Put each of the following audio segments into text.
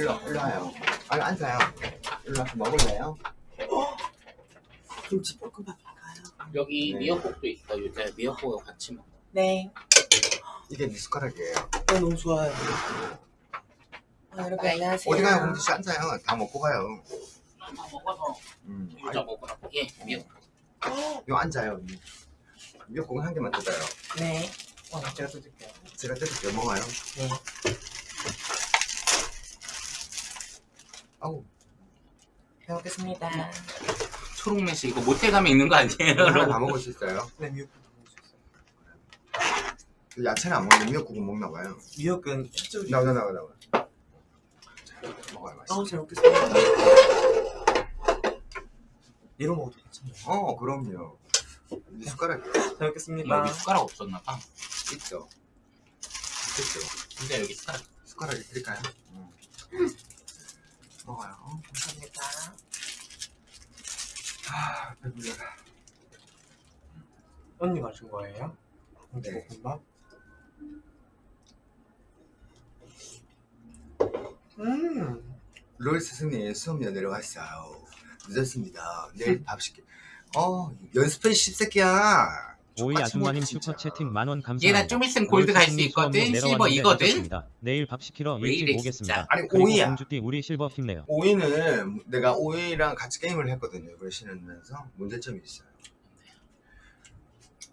일로 일로 와요. 아니 앉아요. 일로 와서 먹을래요? 김치 볶음밥인가요? 여기 네. 미역국도 있어. 요새 미역국을 같이 먹어. 네. 이게 네 숟가락이에요. 네, 너무 좋아요. 아, 여러분 안녕하세요. 어디 가요, 공주 씨 앉아요. 다 먹고 가요. 하나 먹어서 음, 유자 먹으라고. 예, 미역국. 요 앉아요. 미역국은 한 개만 뜯어요. 네. 어, 제가 뜯을게요. 제가 뜯을게요. 먹어요. 네. 아우, 잘 먹겠습니다. 초록매시 이거 모텔 가면 있는 거 아니에요? 하나 다? 먹을 수 있어요. 네, 미역국도 먹을 수 있어요. 그 야채는 안 먹는데 미역국은 먹나 봐요. 미역은 해조리. 나와, 나와, 나와. 먹어요, 맛있어. 어, 잘 먹겠습니다. 이런 먹어도 괜찮아요. 어, 그럼요. 네 숟가락 잘 먹겠습니다. 여기 숟가락 없었나 봐. 있죠. 있죠. 근데 여기 숟가락. 숟가락 드릴까요? 음. 먹어요. 감사합니다. 아, 배불러라. 언니가 준 거예요? 네. 김치볶음밥? 음. 로이 스승님 수업료 내려왔어요. 늦었습니다. 내일 밥 시켜. 어, 연습해, 씹새끼야. 오이 아줌마님. 슈퍼 채팅 만원 감사합니다. 얘 나 좀 있으면 골드 갈 수 있거든. 실버 이거든. 내일 밥 시키러 왜 일찍 이래, 오겠습니다. 진짜. 아니, 오이야. 공주띠 우리 실버 힘내요. 오이는 내가 오이랑 같이 게임을 했거든요. 이걸 신으면서 문제점이 있어요.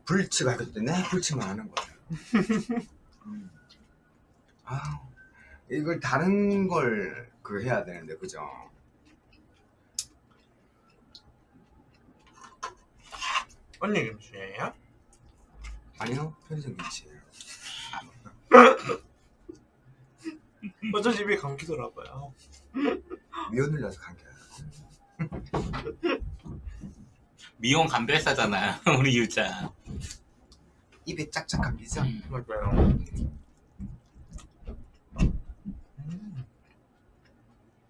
불치가 하기 때문에 불치만 하는 거예요. 음. 아, 이걸 다른 걸 그 해야 되는데 그죠? 언니 김치예요? 아니요, 편의점 김치예요. 어쩐 집에 감기더라고요. 미연을 넣어서 감겨요. 미용 감별사잖아. 우리 유자. 입에 짝짝 감기죠? 음. 맞아요.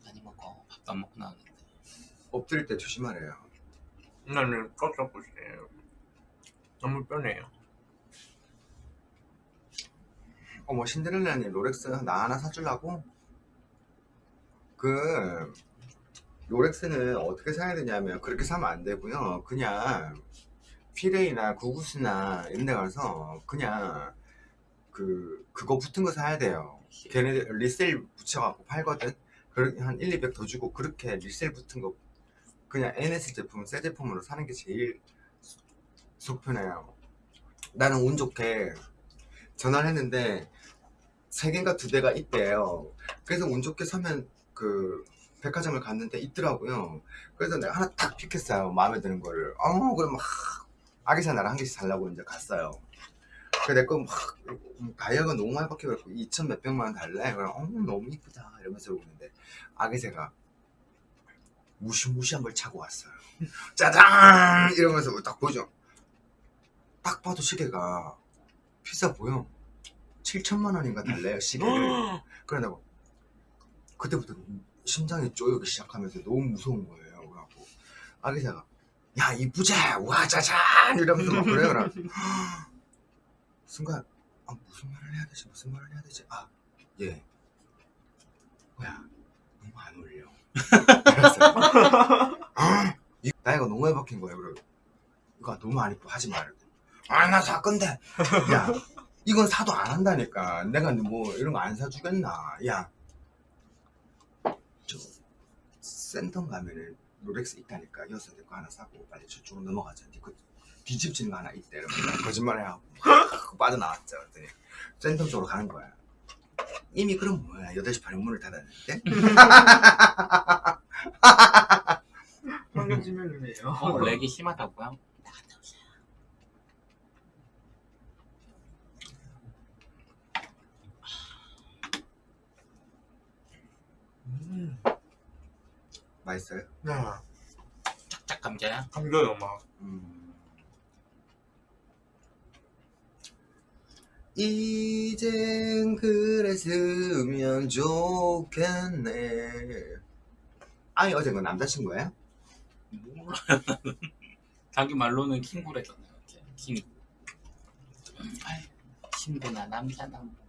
많이 먹어. 밥도 안 먹고 나왔는데. 엎드릴 때 조심하래요. 나는 깜짝 보시네요. 너무 편해요. 어머 신데렐라님 롤렉스 나 하나 사주려고? 그 롤렉스는 어떻게 사야 되냐면 그렇게 사면 안 되고요. 그냥 피레이나 구구스나 이런 데 가서 그냥 그 그거 붙은 거 사야 돼요. 걔네들 리셀 붙여갖고 팔거든? 한 1, 200 더 주고 그렇게 리셀 붙은 거 그냥 NS 제품 새 제품으로 사는 게 제일 속 편해요. 나는 운 좋게 전화를 했는데 세 개인가 두 대가 있대요. 그래서 운 좋게 사면 그 백화점을 갔는데 있더라고요. 그래서 내가 하나 딱 픽했어요. 마음에 드는 거를. 어, 그럼 막 아기사 나랑 한 개씩 살라고 이제 갔어요. 그래 내거 막 가격은 너무 많이 바뀌어갖고 2천 몇백만 원 달래. 그럼 어 너무 이쁘다 이러면서 오는데 아기새가 무시무시한 걸 차고 왔어요. 짜잔 이러면서 딱 보죠. 딱 봐도 시계가 비싸 보여. 7천만 원인가 달래요 시계를. 그러다고 그때부터 심장이 쪼이기 시작하면서 너무 무서운 거예요. 그래갖고 아기사가 야 이쁘자 와 짜잔 이러면서 막 그래요. 그래. 순간 아, 무슨 말을 해야 되지 무슨 말을 해야 되지 아 예. 뭐야 너무 안 어울려. 아, 이 나이가 너무 바뀐 거예요. 그래 이거 너무 안 이뻐 하지 말고 아나 살 건데 야 이건 사도 안 한다니까. 내가 뭐 이런 거 안 사주겠나? 야. 저 센텀 가면은 롤렉스 있다니까. 여기서 내거 하나 사고 빨리 저쪽으로 넘어가자. 그 뒤집지는 거 하나 있대 거짓말 해 하고 빠져나왔죠. 그랬더니 센텀 쪽으로 가는 거야. 이미 그럼 뭐야? 8시 반에 문을 닫았는데? 황금지면이네요. 어, 렉이 심하다고요? 음. 맛있어요? 네. 짝짝 감자야? 감겨요 막. 음. 이젠 그랬으면 좋겠네 아니 어제 그 남자친구예요? 몰라요. 자기 말로는 킹구래잖아요. 킹. 아이, 친구나 남자나 뭐.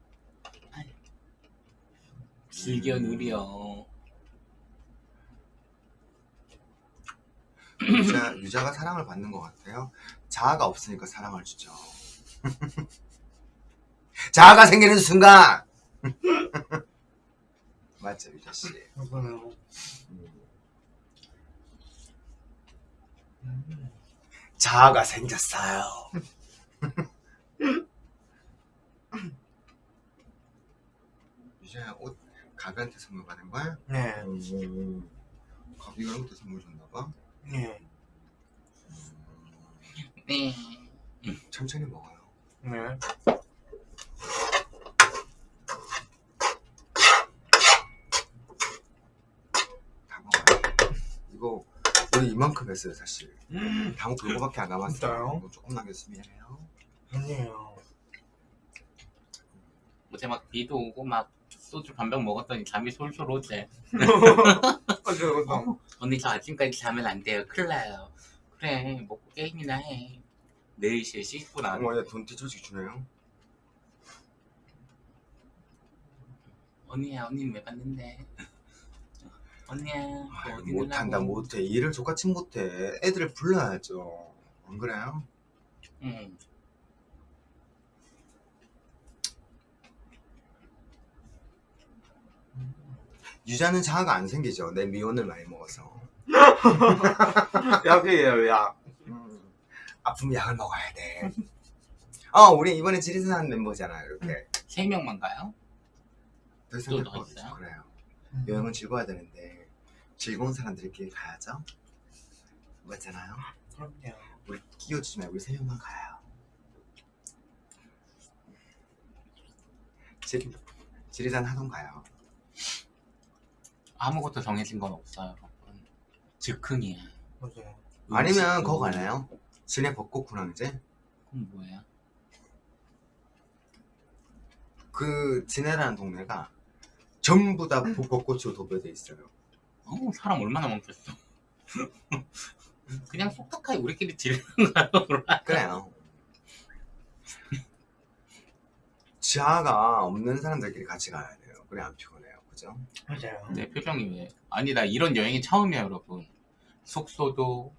즐겨 누려. 유자, 유자가 사랑을 받는 것 같아요. 자아가 없으니까 사랑을 주죠. 자아가 생기는 순간! 맞죠 유자씨? 음. 자아가 생겼어요. 유자야 옷 가비한테 선물 받은 거야? 네. 음. 가비가 형한테 선물 줬나 봐. 네. 네. 천천히 먹어요. 네. 다 먹어요. 이거 우리 이만큼 했어요 사실. 음. 다 먹고 이거밖에 안 남았어요. 이거 조금 남겼으면 해요. 아니에요. 어제 막 비도 오고 막 소주 반병 먹었더니 잠이 솔솔 오지. 맞아요. 맞아요. 언니 저 아침까지 자면 안 돼요. 큰일 나요. 그래 먹고 게임이나 해. 4시에 씻고 나. 어머 얘돈 뒤처지 주네요. 언니야 언니는 왜 봤는데? 언니야 그 어디 못한다? 못해 일을 족같이 못해 애들을 불러야죠 안 그래요? 응. 유자는 자아가 안 생기죠. 내 미온을 많이 먹어서. 약이에요, 약. 음, 아프면 약을 먹어야 돼 어 우리 이번에 지리산한 멤버잖아요 이렇게. 세 명만 가요? 더 이상 또 있어요? 그래요. 여행은 즐거워야 되는데 즐거운 사람들끼리 가야죠? 맞잖아요. 그럼요. 우리 끼워주지 말고 우리 세 명만 가요. 지, 지리산 하동 가요 아무것도 정해진 건 없어요. 즉흥이야. 맞아요. 아니면 음식도- 그거 가나요? 진해 벚꽃 군항제? 그건 뭐예요? 그 진해라는 동네가 전부 다 벚꽃으로 도배돼 있어요. 어 사람 얼마나 많겠어. 그냥 속닥하게 우리끼리 지르는 거야. 그래요. 지하가 없는 사람들끼리 같이 가야 돼요. 그래 안 피곤해 요. 그죠? 맞아요. 내 표정이 왜? 아니 나 이런 여행이 처음이야 여러분. 숙소도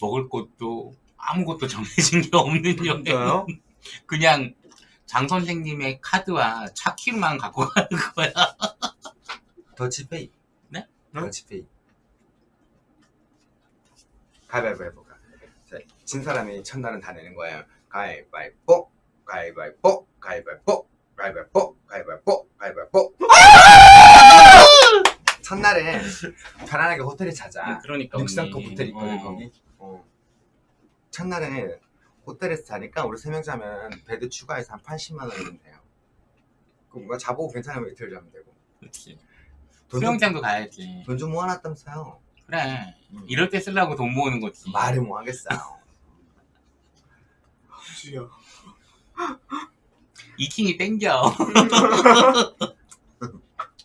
먹을 곳도 아무것도 정해진 게 없는 여행. 그냥 장 선생님의 카드와 차키만 갖고 가는 거야. 더치페이. 네? 더치페이. 가위바위보? 자, 진 사람이 첫날은 다 내는 거예요. 가위바위보, 가위바위보, 가위바위보, 가위바위보, 가위바위보, 가위바위보. 첫날에 편안하게 호텔에 자자. 그러니까 육상급 언니. 호텔 있거든 어. 거기. 어. 첫날에 호텔에서 자니까 우리 세 명 자면 베드 추가해서 한 80만 원이면 돼요. 그럼 뭐 자보고 괜찮으면 이틀 자면 되고. 그렇지. 수영장도 가야지. 돈 좀 모아놨다면서요. 그래. 음. 이럴 때 쓰려고 돈 모으는 거지. 말을 뭐 하겠어요. 주여. 이킹이 땡겨.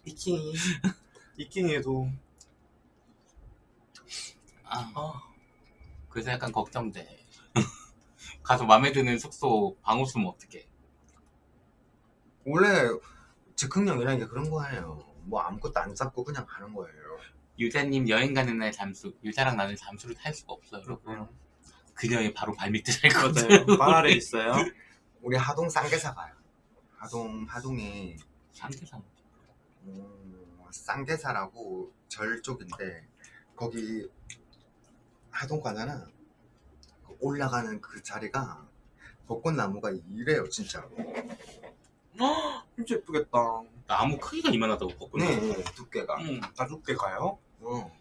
이킹이. 이킹에도. 아, 아, 그래서 약간 걱정돼. 가서 마음에 드는 숙소 방호 쓰면 어떡해. 원래 즉흥형이라는 게 그런 거예요. 뭐 아무것도 안 잡고 그냥 가는 거예요. 유자님 여행 가는 날 잠수. 유자랑 나는 잠수를 탈 수가 없어요. 여러분. 그녀의 바로 발밑에 살 거든. 맞아요. 발 아래 있어요. 우리 하동 쌍계사 가요. 하동 하동이 상대상. 음, 쌍계사라고 절 쪽인데 거기 하동 가잖아. 그 올라가는 그 자리가 벚꽃나무가 이래요 진짜로. 진짜 예쁘겠다. 나무 크기가 이만하다고 벚꽃. 네, 두께가. 응. 가족께 가요? 어.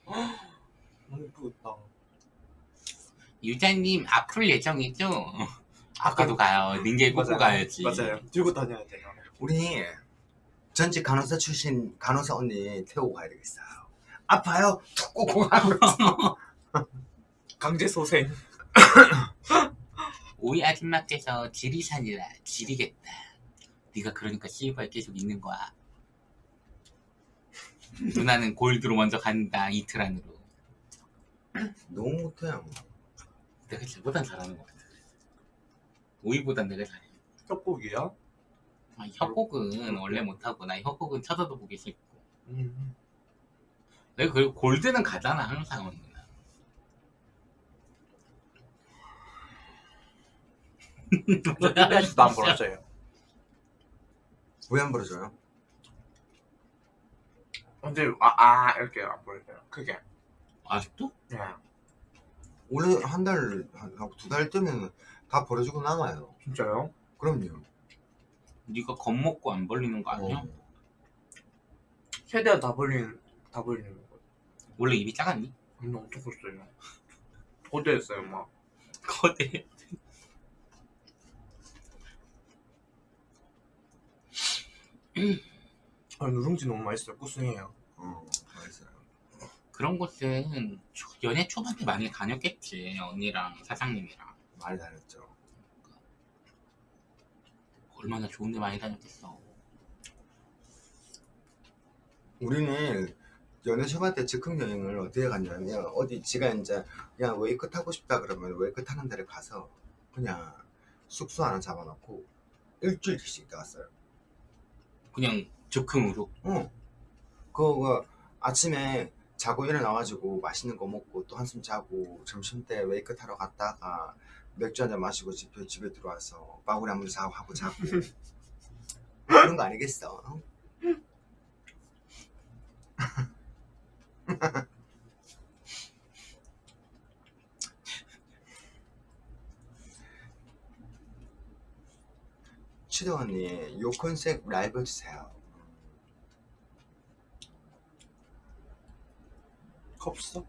너무 예쁘겠다. 유자님 앞으로 예정이죠? 아까도 가요. 닌게 꽂고 맞아요. 가야지. 맞아요. 들고 다녀야 돼요. 우리 전직 간호사 출신 간호사 언니 태우고 가야 되겠어요. 아파요? 툭 가는 거. 강제 소생. 오이 아줌마께서 지리산이라 지리겠다. 네가 그러니까 씨발 계속 있는 거야. 누나는 골드로 먼저 간다 이틀 안으로. 너무 못해요. 내가 쟤보단 잘하는 것 같아. 오이보다 내가 잘해 협곡이야? 아, 협곡은 원래 못하고 나 협곡은 찾아도 보기 싫고 음. 내가 그리고 골드는 가잖아 항상 언니 끝까지도 안 벌어져요 왜 안 벌어져요? 근데 아, 아 이렇게 안 벌어져요 크게 아직도? 네 원래 한 달 하고 두 달 뜨면 다 벌어지고 나가요. 진짜요? 그럼요. 네가 겁먹고 안 벌리는 거 아니야? 어. 최대한 다 벌리는 다 벌리는 거. 원래 입이 작았니? 근데 엄청 컸어요. 거대했어요, 막. 거대. 아, 누룽지 너무 맛있어요. 구수해요. 어, 맛있어요. 그런 곳은 초- 연애 초반에 많이 다녔겠지 언니랑 사장님이랑 많이 다녔죠. 얼마나 좋은 데 많이 다녔겠어 우리는 연애 초반 때 즉흥 여행을 어디에 갔냐면 어디 지가 이제 그냥 웨이크 타고 싶다 그러면 웨이크 타는 데를 가서 그냥 숙소 하나 잡아놓고 일주일씩 있다 갔어요. 그냥 즉흥으로 어. 그거 아침에 자고 일어나가지고 맛있는 거 먹고 또 한숨 자고 점심 때 웨이크 타러 갔다가 맥주 한잔 마시고 집에 집에 들어와서 마구리 한번 자고 하고 자고 그런 거 아니겠어? 어? 치도 언니 요 컨셉 라이브 해주세요. 컵스?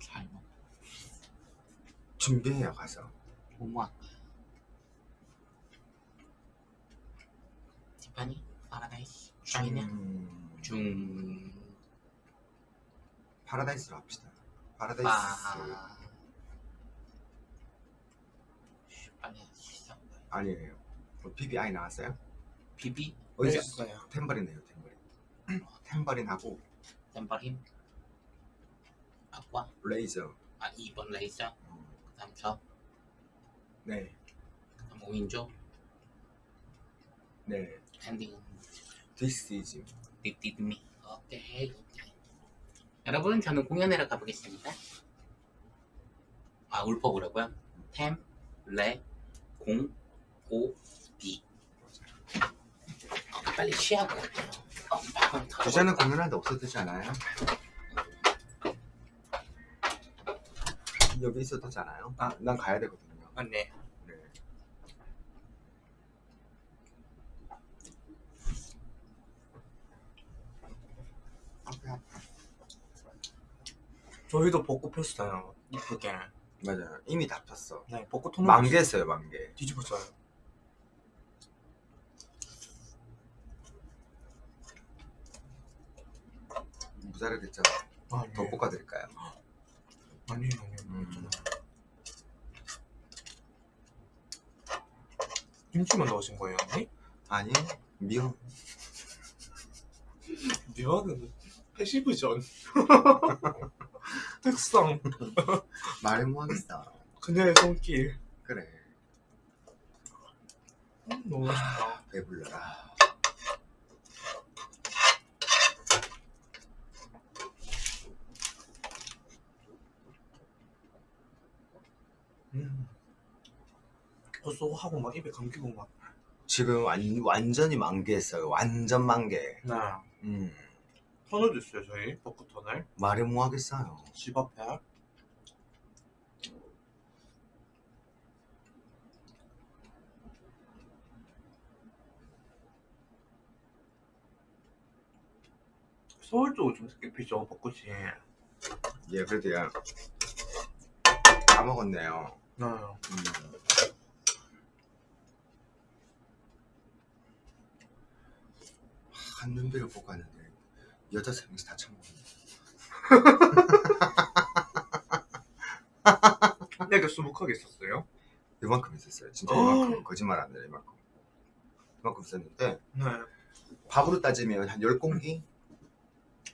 잘 먹어 준비해요 가서. 뭐뭐 티파니 파라다이스 중이냐? 음, 중... 파라다이스로 합시다. 파라다이스. 시작 아니에요. 뭐 PBI 나왔어요? 비비 어디 네, 있어요. 템버린이에요 템버린. 템버린하고 템버린 아과 레이저. 아 2번 레이저 다음 저 네, 그다음 5인조? 네. 엔딩은? This is 딥딥미 오케이 오케이. 여러분 저는 공연하러 가보겠습니다. 아 울퍼보라고요? 템, 레, 공, 오, 디 어, 빨리 쉬하고. 주제는 공연할 때 없어도 않아요? 여기 있어도 되잖아요. 아. 난 가야 되거든요. 맞네. 네. 저희도 벚꽃 폈어요. 이쁘게. 맞아요. 이미 다 폈어. 네, 벚꽃 통로 만개 했어요, 만개. 뒤집었어요. 무자르겠죠? 아, 네. 더 볶아드릴까요? 아니에요, 아니에요. 음. 김치만 넣으신 거예요, 언니? 아니, 미역. 미역은 패시브전. 특성. 말해 뭐하겠어. 그녀의 손길. 그래. 음, 너무 맛있다. 배불러라. 음. 벌써 하고 막 입에 감기고 막. 지금 완, 완전히 만개했어요. 완전 만개. 네. 음. 터널도 있어요, 저희. 벚꽃 터널. 말해 뭐하겠어요. 집 앞에. 서울 쪽은 좀 늦게 피죠, 벚꽃이. 예, 그래도 야. 까먹었네요. 네. 음. 한 눈비를 보고 왔는데 여자 세 명이서 다 처먹었네. 내가 수북하게 있었어요? 이만큼 있었어요. 진짜 어. 이만큼 거짓말 안 돼요. 이만큼. 이만큼 있었는데 네. 밥으로 따지면 한 10공기?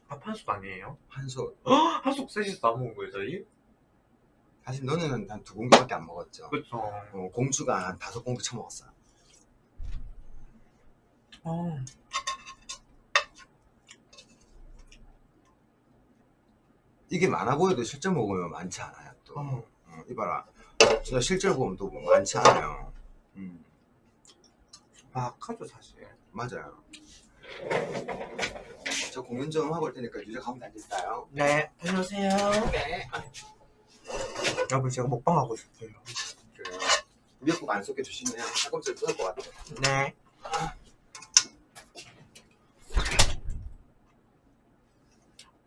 밥한숟 아니에요? 한 솥 한숟 셋이서 다 먹은 거예요, 저희? 사실 너는 한 두 공기밖에 안 먹었죠. 그쵸. 어, 공주가 한 다섯 공기 처먹었어. 어. 이게 많아 보여도 실제 먹으면 많지 않아요 또 어. 어, 이봐라 진짜 실제로 보면 또 많지 않아요 음, 막하죠 사실. 맞아요 저 공연 좀 하고 올 테니까 유저 가면 되겠어요 네, 안녕하세요. 네 여러분 제가 먹방 하고 싶어요. 그래요 미역국 안 쏟게 주시면 팔꿈치를 뜯을 것 같아요 네.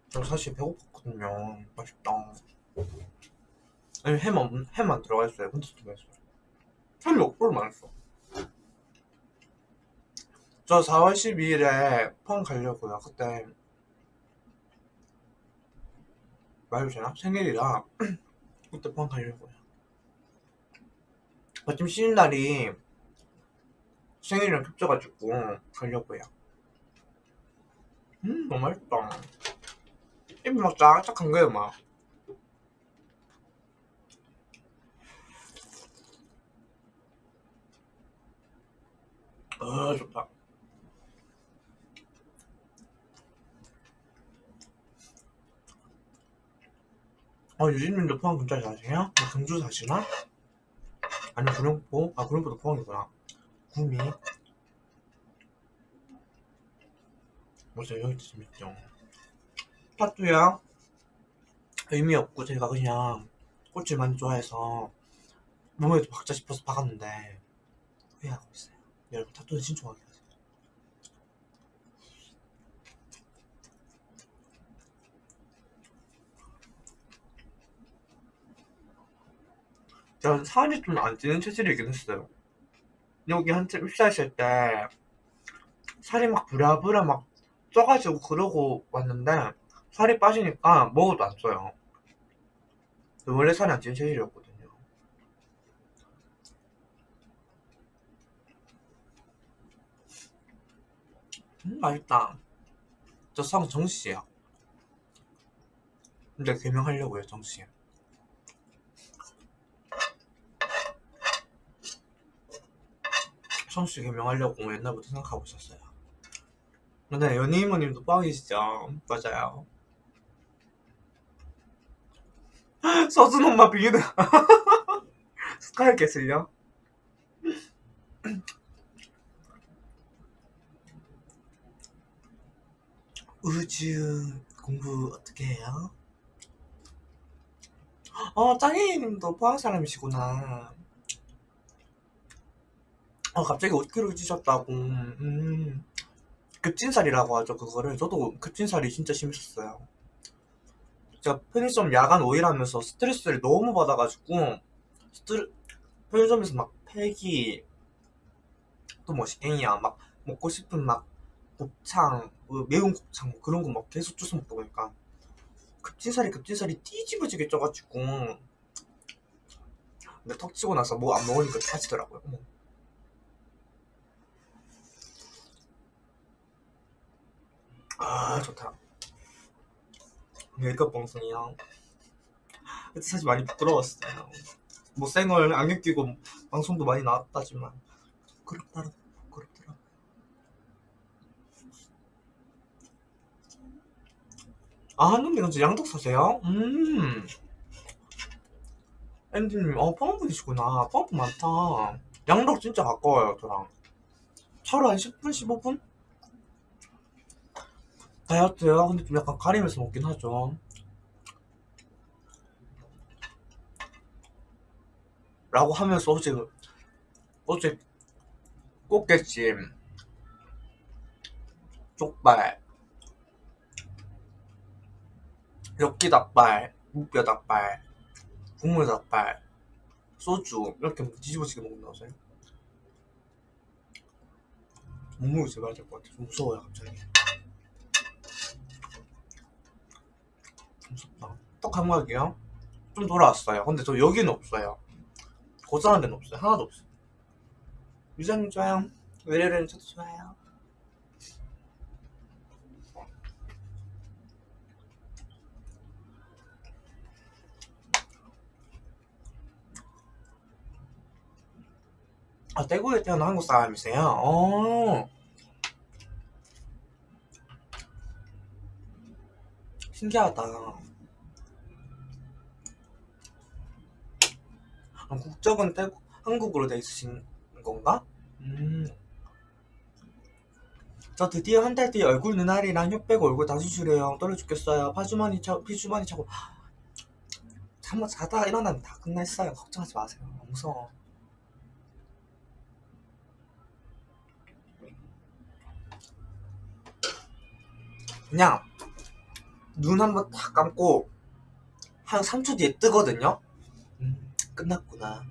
저 사실 배고팠거든요. 맛있다. 아니 햄, 없, 햄안 들어가 있어요. 근데 좀 맛있어요. 햄이 억불 맛있어. 저 4월 12일에 포항 가려고요. 그때 말도 되나? 생일이라 포항 가려고요. 마침 쉬는 날이 생일이랑 겹쳐가지고 가려고요. 음, 너무 맛있다. 입이 막 쫙쫙한 거예요, 막. 아, 좋다. 아, 유진님도 포항 근처에 사세요? 뭐 경주 사시나? 아니면 구룡포? 아, 구룡포도 포항이구나. 구미. 맞아, 여기도 재밌죠. 타투야? 의미 없고 제가 그냥 꽃을 많이 좋아해서 몸에도 박자 싶어서 박았는데 후회하고 있어요. 여러분 타투는 신중하게 저는 살이 좀 안 찌는 체질이긴 했어요. 여기 한참 입사했을 때 살이 막 부랴부랴 막 쪄가지고 그러고 왔는데 살이 빠지니까 먹어도 안 쪄요. 원래 살이 안 찌는 체질이었거든요. 음, 맛있다. 저 성 정씨야. 근데 개명하려고요, 정씨. 정씨 개명하려고 옛날부터 생각하고 있었어요. 근데 연예인모님도 뻥이시죠? 맞아요. 서준 엄마 비기는 스카이 캐슬요? 우주 공부 어떻게 해요? 어, 짱이님도 포항 사람이시구나. 어, 갑자기 5kg 찌셨다고. 음. 급진살이라고 하죠, 그거를. 저도 급진살이 진짜 심했었어요. 제가 편의점 야간 오일하면서 스트레스를 너무 받아가지고, 스트레, 편의점에서 막 패기, 또 뭐, 앵이야, 막, 먹고 싶은 막, 곱창, 그 매운 곱창, 뭐 그런 거 막 계속 주워 먹다 보니까, 급진살이 급진살이 뒤집어지게 쪄가지고, 근데 턱 치고 나서 뭐 안 먹으니까 빠지더라고요. 어머. 아 좋다. 메이크업 방송이요. 그때 사실 많이 부끄러웠어요. 뭐 생얼 안경 끼고 방송도 많이 나왔다지만 부끄럽더라 부끄럽더라 아 한눈이 근데 양덕 사세요? 음. 앤디님 어 포항분이시구나. 포항분 많다. 양덕 진짜 가까워요 저랑. 차로 한 10분 15분? 다이어트요? 근데 좀 약간 가리면서 먹긴 하죠. 라고 하면서 어제, 어제 꽃게찜, 족발, 엽기 닭발, 무뼈 닭발, 국물 닭발, 소주 이렇게 뒤집어지게 먹는다고요? 몸무게 제발 될것 같아. 좀 무서워요 갑자기. 무섭다. 떡 감각이요? 좀 돌아왔어요. 근데 저 여기는 없어요. 고장한 데는 없어요. 하나도 없어요. 유자님 좋아요. 외래는 저도 좋아요. 아, 대구에 태어난 한국 사람이세요? 어. 신기하다. 아, 국적은 태국, 한국으로 돼 있으신 건가? 음. 저 드디어 한 달 뒤에 얼굴 눈알이랑 혀 빼고 얼굴 다 수술해요. 떨려 죽겠어요. 파주머니 차, 피주머니 차고. 한번 자다 일어나면 다. 끝났어요. 걱정하지 마세요. 무서워. 그냥 눈 한번 딱 감고 한 3초 뒤에 뜨거든요? 음, 끝났구나.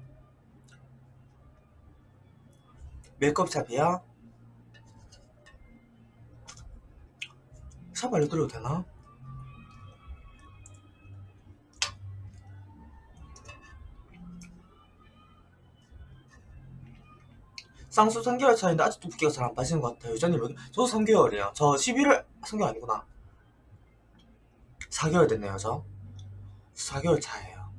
메이크업 샵이야? 샵 알려드려도 되나? 쌍수 3개월 차인데 아직도 붓기가 잘 안 빠지는 것 같아요. 여전히 몇, 저도 3개월이에요. 저 11월, 3개월 아니구나. 4개월 됐네요, 저. 4개월 차예요.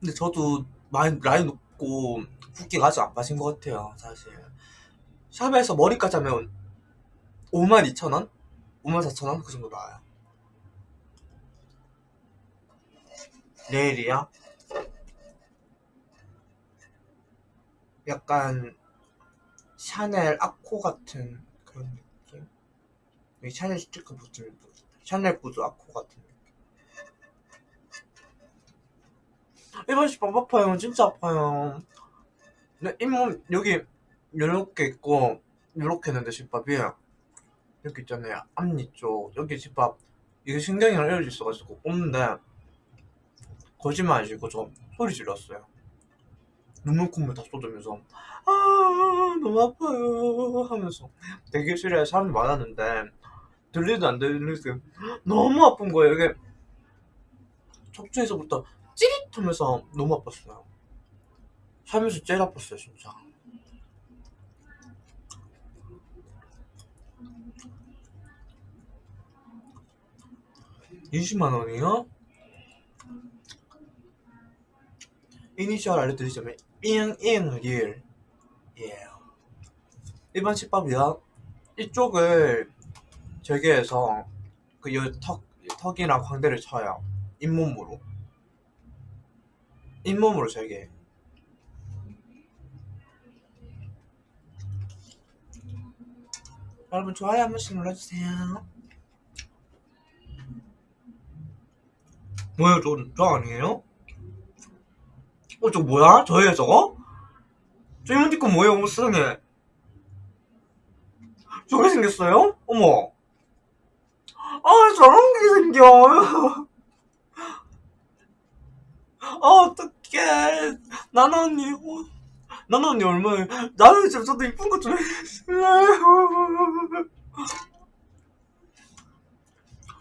근데 저도 많이 라인 높고 붓기가 아직 안 빠진 것 같아요, 사실. 샵에서 머리까지 하면 52,000원? 54,000원? 그 정도 나와요. 내일이야? 약간 샤넬 아코 같은 그런 느낌? 샤넬 스티커 붙은 샤넬 구두 아코 같은 느낌. 일반 식빵 아파요. 진짜 아파요. 근데 잇몸 여기 요렇게 있고 요렇게 있는데 집밥이 여기 있잖아요. 앞니 쪽. 여기 집밥. 이게 신경이랑 이어져 있어가지고 꼽는데 거짓말 아니고 저 소리 질렀어요. 눈물 콧물 다 쏟으면서. 아 너무 아파요 하면서. 대기실에 사람이 많았는데 들리도 안 들리도 너무 아픈 거예요. 이게 척추에서부터 찌릿 하면서 너무 아팠어요. 살면서 제일 아팠어요 진짜. (20만 원이요? 이니셜 알려드리자면 잉잉 일 예. 일반 집밥이야. 이쪽을 재개해서 그턱 턱이랑 광대를 쳐요 잇몸으로 잇몸으로 재개 여러분 좋아요 한 번씩 눌러주세요 뭐야 저, 저 아니에요? 어, 저 뭐야? 저예요, 저거? 저 이모티콘 뭐예요? 어머, 세상에. 저게 생겼어요? 어머. 아, 저런 게 생겨. 아, 어떡해. 나나 언니, 어, 나나 언니 얼마에, 나는 진짜 저도 이쁜 거좀 해주세요.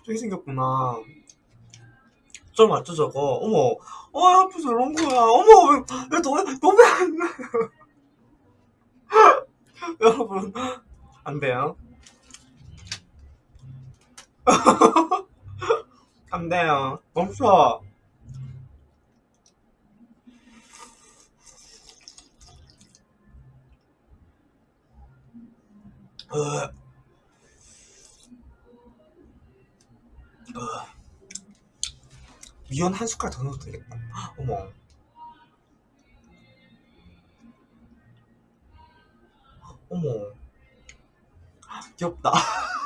저게 생겼구나. 저 맞죠, 저거? 어머. 어, 앞에 저런 거야. 어머, 왜, 왜, 너, 너왜 안, 여러분, 안 돼요. 안 돼요. 멈춰. 미연 한 숟갈 더 넣어도 되겠다. 어머. 어머. 귀엽다.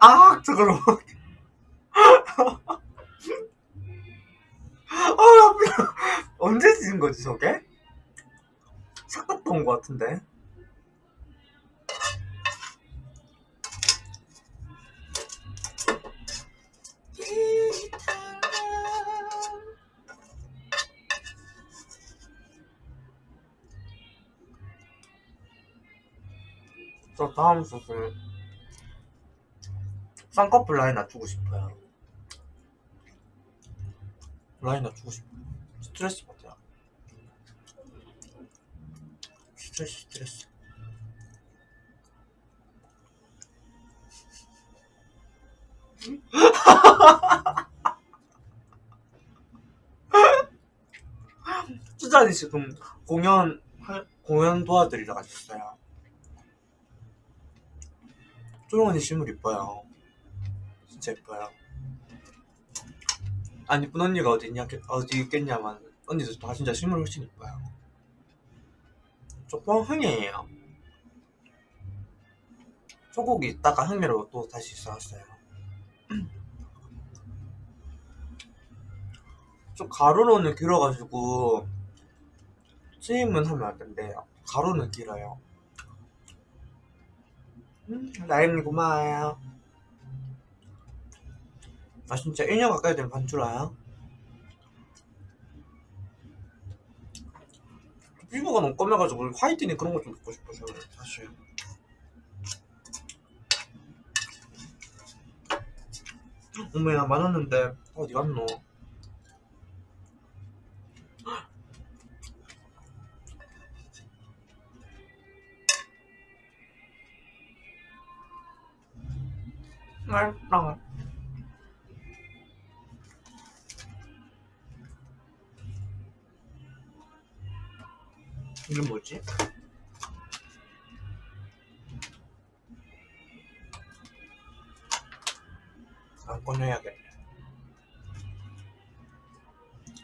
아, 저걸 먹. 아. 언제 지은 거지, 저게? 온것 같은데. 저 다음 소스 쌍꺼풀 라인 낮추고 싶어요. 라인 낮추고 싶어요 스트레스 받아요. 스트레스 스트레스. 수잔이 지금 공연 할- 공연 도와드리러 가셨어요. 쪼롱 언니 실물 이뻐요 진짜 이뻐요. 안 이쁜 언니가 어디 있냐 어디 있겠냐만 언니들 다 진짜 실물 훨씬 이뻐요. 조금 흥이에요. 소고기 있다가 흥미로 또 다시 싸웠어요. 좀 가로로는 길어가지고 스임은 하면 안 된대요. 가로는 길어요. 음, 나임님 고마워요 아 진짜 1년 가까이 된 반줄아요? 피부가 너무 검해가지고 화이트닝 그런 거 좀 먹고 싶어 서 사실 어머야 많았는데 어디 갔노? 맛있다 이게 뭐지? 안 꺼내야겠네.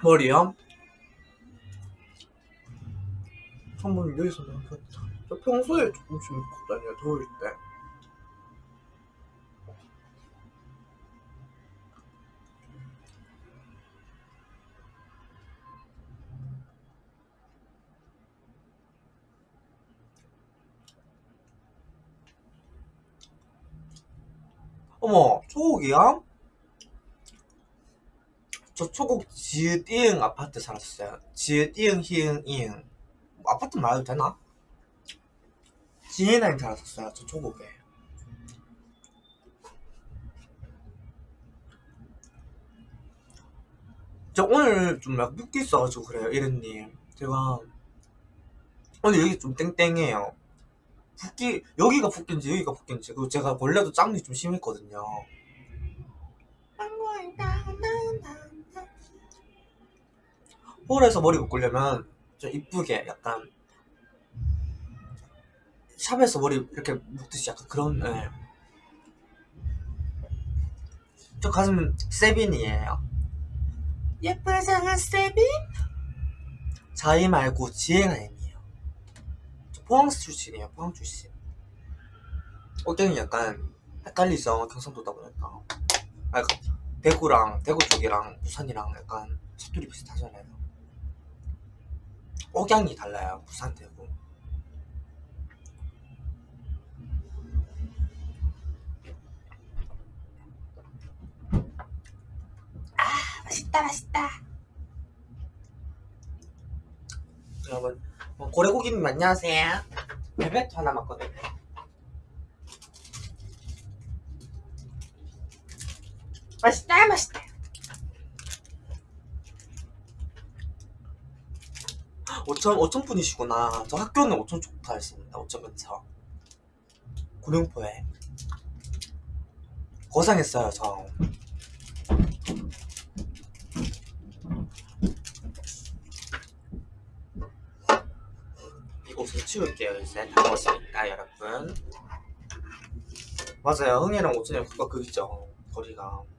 머리요? 한번 여기서. 저 평소에 조금씩 입고 다녀요, 더울 때. 초옥이야? 저 초곡 지읒 이응 아파트 살았어요. 지읒 이응 히응 이응. 뭐 아파트 말해도 되나? 지혜나임 살았었어요. 저 초곡에. 저 오늘 좀막 붓기 있어가지고 그래요, 이른님. 제가 오늘 여기 좀 땡땡해요. 붓기 여기가 붓기인지 여기가 붓기인지 그리고 제가 원래도 짱이 좀 심했거든요. 홀에서 머리 묶으려면 좀 이쁘게 약간 샵에서 머리 이렇게 묶듯이 약간 그런 예. 저 가슴 세빈이에요. 예쁜 상한 세빈? 자이 말고 지혜나임이에요. 저 포항 출신이에요 포항 출신. 억장이 약간 헷갈리죠 경상도다 보니까. 아, 약간 대구랑 대구 쪽이랑 부산이랑 약간 사투리 비슷하잖아요. 억양이 달라요 부산 대구. 아 맛있다 맛있다. 여러분 어, 고래고기님 안녕하세요. 베베토 하나 맞거든요 맛있다 맛있다 5천 5천 분이시구나. 저 학교는 5천 좋다 했습니다. 5천 근처. 구룡포에 고생했어요 저. 이곳을 치울게요 이제 다 먹었으니까 여러분. 맞아요. 흥이랑 5천이랑 그거 그기죠 거리가.